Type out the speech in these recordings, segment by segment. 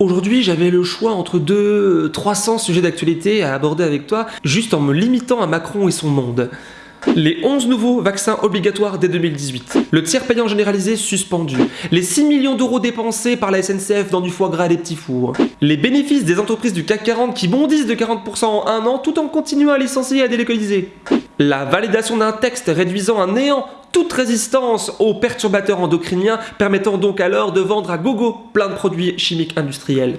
Aujourd'hui, j'avais le choix entre deux 300 sujets d'actualité à aborder avec toi, juste en me limitant à Macron et son monde. Les 11 nouveaux vaccins obligatoires dès 2018. Le tiers payant généralisé suspendu. Les 6 millions d'euros dépensés par la SNCF dans du foie gras et des petits fours. Les bénéfices des entreprises du CAC 40 qui bondissent de 40% en un an tout en continuant à licencier et à délocaliser. La validation d'un texte réduisant à néant toute résistance aux perturbateurs endocriniens, permettant donc alors de vendre à gogo plein de produits chimiques industriels.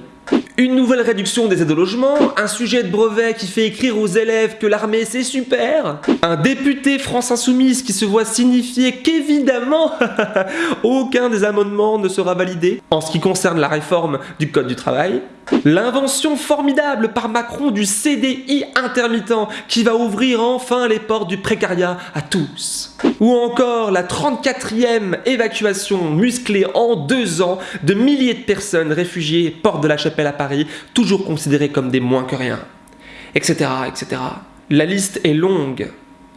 Une nouvelle réduction des aides au logement, un sujet de brevet qui fait écrire aux élèves que l'armée c'est super, un député France Insoumise qui se voit signifier qu'évidemment aucun des amendements ne sera validé. En ce qui concerne la réforme du Code du travail, L'invention formidable par Macron du CDI intermittent qui va ouvrir enfin les portes du précariat à tous. Ou encore la 34e évacuation musclée en deux ans de milliers de personnes réfugiées porte de la Chapelle à Paris, toujours considérées comme des moins que rien. Etc. etc. La liste est longue.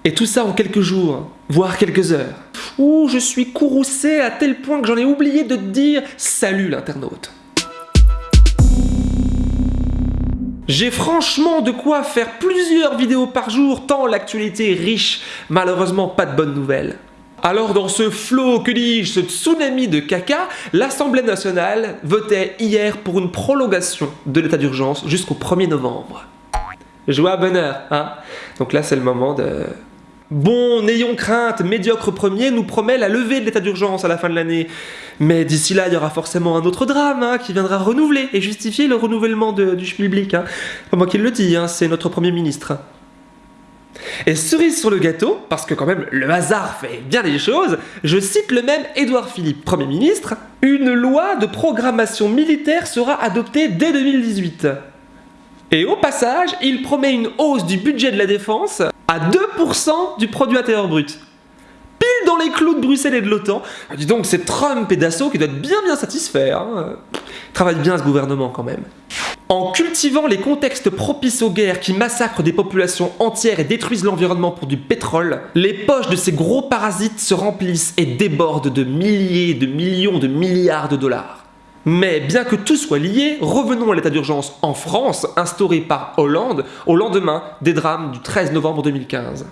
Et tout ça en quelques jours, voire quelques heures. Ouh, je suis courroucé à tel point que j'en ai oublié de te dire salut l'internaute. J'ai franchement de quoi faire plusieurs vidéos par jour tant l'actualité est riche, malheureusement pas de bonnes nouvelles. Alors dans ce flot, que dis-je, ce tsunami de caca, l'Assemblée nationale votait hier pour une prolongation de l'état d'urgence jusqu'au 1er novembre. Joie bonheur, hein Donc là c'est le moment de Bon, n'ayons crainte, médiocre premier nous promet la levée de l'état d'urgence à la fin de l'année. Mais d'ici là, il y aura forcément un autre drame hein, qui viendra renouveler et justifier le renouvellement du public. Hein. Pas moi qui le dis, hein, c'est notre Premier ministre. Et cerise sur le gâteau, parce que quand même le hasard fait bien les choses, je cite le même Édouard Philippe, Premier ministre, une loi de programmation militaire sera adoptée dès 2018. Et au passage, il promet une hausse du budget de la défense à 2% du produit intérieur brut. Pile dans les clous de Bruxelles et de l'OTAN. Ah, dis donc, c'est Trump et Dassault qui doivent bien bien satisfaits. Hein. Travaille bien ce gouvernement quand même. En cultivant les contextes propices aux guerres qui massacrent des populations entières et détruisent l'environnement pour du pétrole, les poches de ces gros parasites se remplissent et débordent de milliers, de millions, de milliards de dollars. Mais bien que tout soit lié, revenons à l'état d'urgence en France, instauré par Hollande au lendemain des drames du 13 novembre 2015.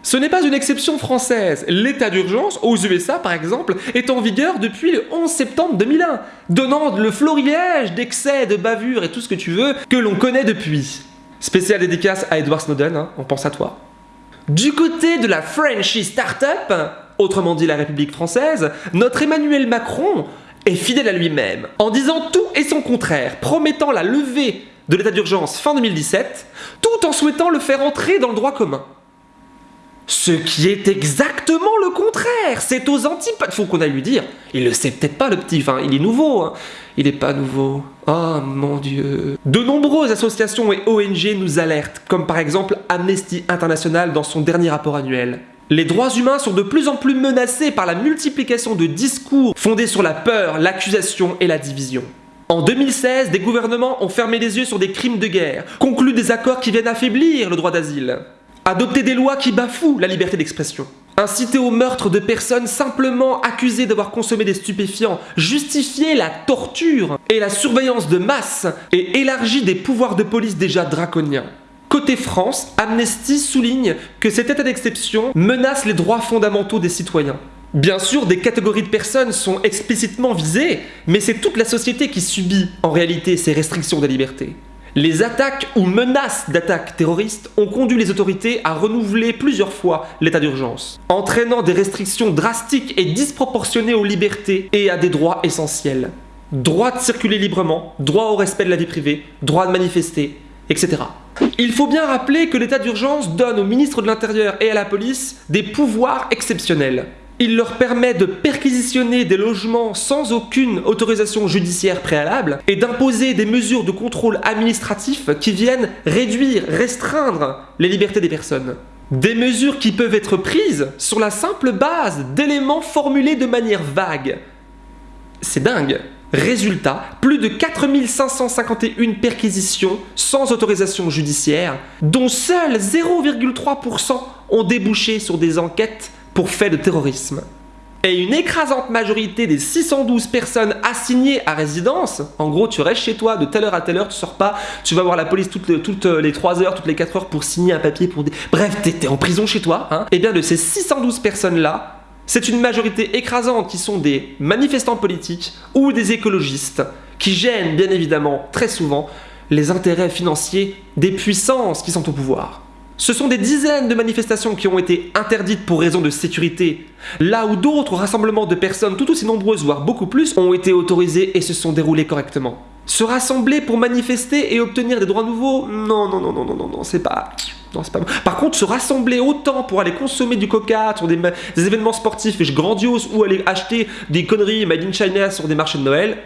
Ce n'est pas une exception française. L'état d'urgence, aux USA par exemple, est en vigueur depuis le 11 septembre 2001, donnant le florilège d'excès, de bavures et tout ce que tu veux que l'on connaît depuis. Spécial dédicace à Edward Snowden, hein, on pense à toi. Du côté de la Frenchy Startup, autrement dit la République française, notre Emmanuel Macron est fidèle à lui-même, en disant tout et son contraire, promettant la levée de l'état d'urgence fin 2017, tout en souhaitant le faire entrer dans le droit commun. Ce qui est exactement le contraire, c'est aux antipodes, faut qu'on aille lui dire. Il le sait peut-être pas le petit, enfin il est nouveau, hein. il est pas nouveau. Oh mon dieu. De nombreuses associations et ONG nous alertent, comme par exemple Amnesty International dans son dernier rapport annuel. Les droits humains sont de plus en plus menacés par la multiplication de discours fondés sur la peur, l'accusation et la division. En 2016, des gouvernements ont fermé les yeux sur des crimes de guerre, conclu des accords qui viennent affaiblir le droit d'asile, adopté des lois qui bafouent la liberté d'expression, incité au meurtre de personnes simplement accusées d'avoir consommé des stupéfiants, justifié la torture et la surveillance de masse et élargi des pouvoirs de police déjà draconiens. Côté France, Amnesty souligne que cet état d'exception menace les droits fondamentaux des citoyens. Bien sûr, des catégories de personnes sont explicitement visées, mais c'est toute la société qui subit en réalité ces restrictions de liberté. Les attaques ou menaces d'attaques terroristes ont conduit les autorités à renouveler plusieurs fois l'état d'urgence, entraînant des restrictions drastiques et disproportionnées aux libertés et à des droits essentiels. Droit de circuler librement, droit au respect de la vie privée, droit de manifester, Il faut bien rappeler que l'état d'urgence donne au ministre de l'Intérieur et à la police des pouvoirs exceptionnels. Il leur permet de perquisitionner des logements sans aucune autorisation judiciaire préalable et d'imposer des mesures de contrôle administratif qui viennent réduire, restreindre les libertés des personnes. Des mesures qui peuvent être prises sur la simple base d'éléments formulés de manière vague. C'est dingue Résultat, plus de 4551 perquisitions sans autorisation judiciaire, dont seuls 0,3% ont débouché sur des enquêtes pour faits de terrorisme. et une écrasante majorité des 612 personnes assignées à résidence, en gros tu restes chez toi de telle heure à telle heure, tu sors pas, tu vas voir la police toutes les, toutes les 3 heures, toutes les 4 heures pour signer un papier pour des... Bref, t'es en prison chez toi, hein. Et bien de ces 612 personnes-là, c'est une majorité écrasante qui sont des manifestants politiques ou des écologistes qui gênent bien évidemment très souvent les intérêts financiers des puissances qui sont au pouvoir. Ce sont des dizaines de manifestations qui ont été interdites pour raison de sécurité, là où d'autres rassemblements de personnes tout aussi nombreuses, voire beaucoup plus, ont été autorisés et se sont déroulés correctement. Se rassembler pour manifester et obtenir des droits nouveaux Non, non, non, non, non, non, c'est pas... Non, c'est pas bon. Par contre, se rassembler autant pour aller consommer du coca sur des, des événements sportifs grandioses ou aller acheter des conneries made in China sur des marchés de Noël,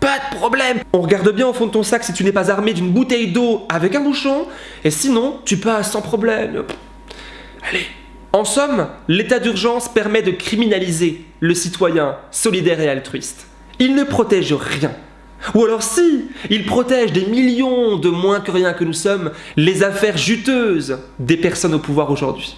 pas de problème On regarde bien au fond de ton sac si tu n'es pas armé d'une bouteille d'eau avec un bouchon, et sinon, tu passes sans problème. Allez En somme, l'état d'urgence permet de criminaliser le citoyen solidaire et altruiste. Il ne protège rien. Ou alors si, il protège des millions de moins que rien que nous sommes les affaires juteuses des personnes au pouvoir aujourd'hui.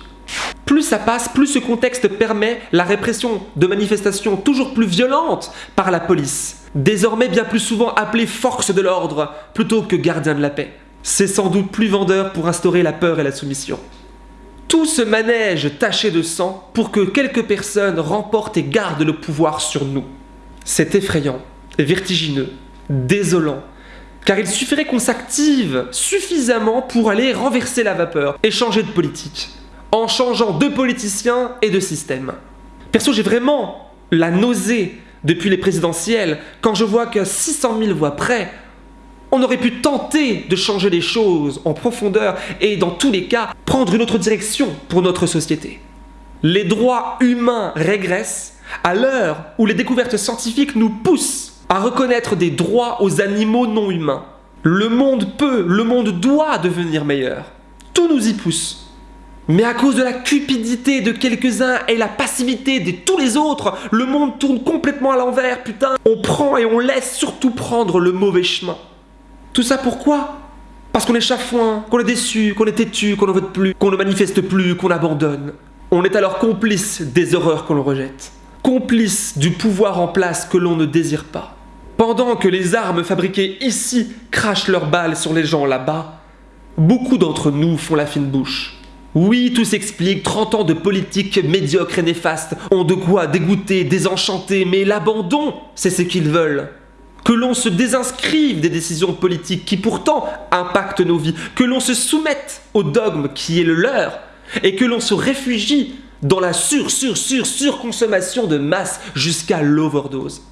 Plus ça passe, plus ce contexte permet la répression de manifestations toujours plus violentes par la police, désormais bien plus souvent appelée force de l'ordre plutôt que gardien de la paix. C'est sans doute plus vendeur pour instaurer la peur et la soumission. Tout ce manège taché de sang pour que quelques personnes remportent et gardent le pouvoir sur nous. C'est effrayant, vertigineux, désolant, car il suffirait qu'on s'active suffisamment pour aller renverser la vapeur et changer de politique en changeant de politiciens et de système. Perso, j'ai vraiment la nausée depuis les présidentielles quand je vois qu'à 600 000 voix près, on aurait pu tenter de changer les choses en profondeur et dans tous les cas prendre une autre direction pour notre société. Les droits humains régressent à l'heure où les découvertes scientifiques nous poussent à reconnaître des droits aux animaux non humains. Le monde peut, le monde doit devenir meilleur. Tout nous y pousse. Mais à cause de la cupidité de quelques-uns et la passivité de tous les autres, le monde tourne complètement à l'envers, putain. On prend et on laisse surtout prendre le mauvais chemin. Tout ça pourquoi? Parce qu'on est chafouin, qu'on est déçu, qu'on est têtu, qu'on ne vote plus, qu'on ne manifeste plus, qu'on abandonne. On est alors complice des horreurs qu'on rejette. Complice du pouvoir en place que l'on ne désire pas. Pendant que les armes fabriquées ici crachent leurs balles sur les gens là-bas, beaucoup d'entre nous font la fine bouche oui, tout s'explique, 30 ans de politique médiocre et néfaste ont de quoi dégoûter, désenchanter, mais l'abandon, c'est ce qu'ils veulent. Que l'on se désinscrive des décisions politiques qui pourtant impactent nos vies, que l'on se soumette au dogme qui est le leur, et que l'on se réfugie dans la sur, sur, sur, surconsommation de masse jusqu'à l'overdose.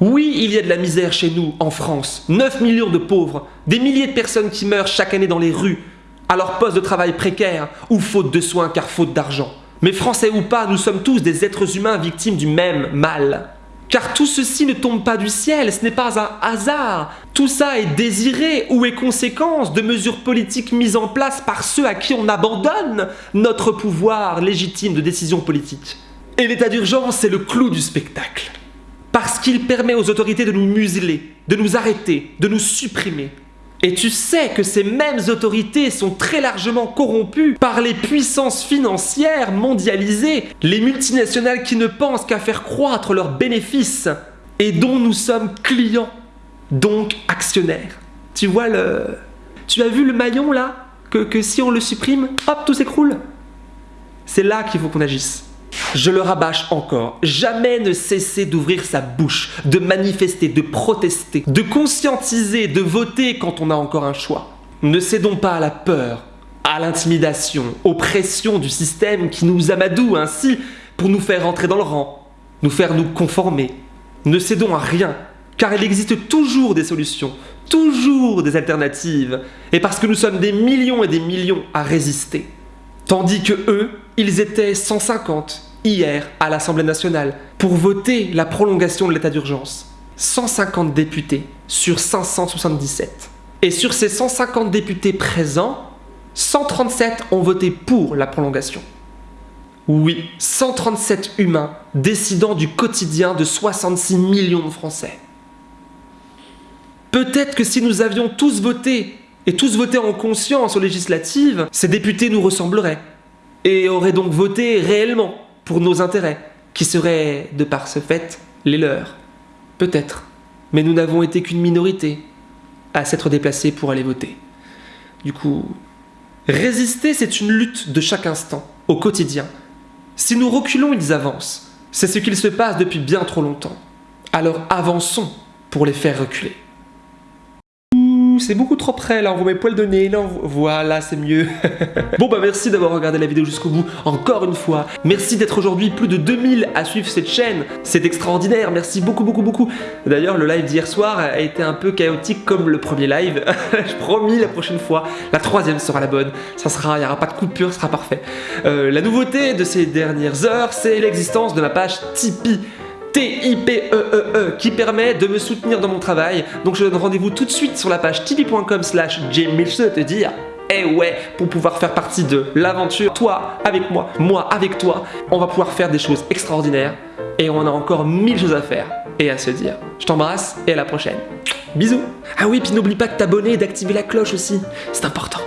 Oui, il y a de la misère chez nous, en France. 9 millions de pauvres, des milliers de personnes qui meurent chaque année dans les rues, à leur poste de travail précaire ou faute de soins car faute d'argent. Mais français ou pas, nous sommes tous des êtres humains victimes du même mal. Car tout ceci ne tombe pas du ciel, ce n'est pas un hasard. Tout ça est désiré ou est conséquence de mesures politiques mises en place par ceux à qui on abandonne notre pouvoir légitime de décision politique. Et l'état d'urgence, c'est le clou du spectacle. Parce qu'il permet aux autorités de nous museler, de nous arrêter, de nous supprimer, et tu sais que ces mêmes autorités sont très largement corrompues par les puissances financières mondialisées, les multinationales qui ne pensent qu'à faire croître leurs bénéfices et dont nous sommes clients, donc actionnaires. Tu vois le... Tu as vu le maillon là? Que, que si on le supprime, hop, tout s'écroule? C'est là qu'il faut qu'on agisse. Je le rabâche encore, jamais ne cesser d'ouvrir sa bouche, de manifester, de protester, de conscientiser, de voter quand on a encore un choix. Ne cédons pas à la peur, à l'intimidation, aux pressions du système qui nous amadoue ainsi pour nous faire entrer dans le rang, nous faire nous conformer. Ne cédons à rien, car il existe toujours des solutions, toujours des alternatives, et parce que nous sommes des millions et des millions à résister. Tandis que eux, ils étaient 150 hier à l'Assemblée nationale pour voter la prolongation de l'état d'urgence. 150 députés sur 577. Et sur ces 150 députés présents, 137 ont voté pour la prolongation. Oui, 137 humains décidant du quotidien de 66 millions de Français. Peut-être que si nous avions tous voté, et tous voté en conscience aux législatives, ces députés nous ressembleraient, et auraient donc voté réellement pour nos intérêts, qui seraient, de par ce fait, les leurs. Peut-être. Mais nous n'avons été qu'une minorité à s'être déplacés pour aller voter. Du coup, résister, c'est une lutte de chaque instant, au quotidien. Si nous reculons, ils avancent. C'est ce qu'il se passe depuis bien trop longtemps. Alors avançons pour les faire reculer c'est beaucoup trop près, là, on voit mes poils de nez, là, voilà, c'est mieux. bon bah merci d'avoir regardé la vidéo jusqu'au bout, encore une fois. Merci d'être aujourd'hui plus de 2000 à suivre cette chaîne, c'est extraordinaire, merci beaucoup, beaucoup, beaucoup. D'ailleurs, le live d'hier soir a été un peu chaotique comme le premier live. Je promis, la prochaine fois, la troisième sera la bonne. Ça sera, il n'y aura pas de coupure, ce sera parfait. Euh, la nouveauté de ces dernières heures, c'est l'existence de ma page Tipeee. T-I-P-E-E-E e, qui permet de me soutenir dans mon travail. Donc je donne rendez-vous tout de suite sur la page tipeee.com slash te dire eh ouais, pour pouvoir faire partie de l'aventure, toi avec moi, moi avec toi, on va pouvoir faire des choses extraordinaires et on a encore mille choses à faire et à se dire. Je t'embrasse et à la prochaine. Bisous Ah oui, puis n'oublie pas de t'abonner et d'activer la cloche aussi, c'est important.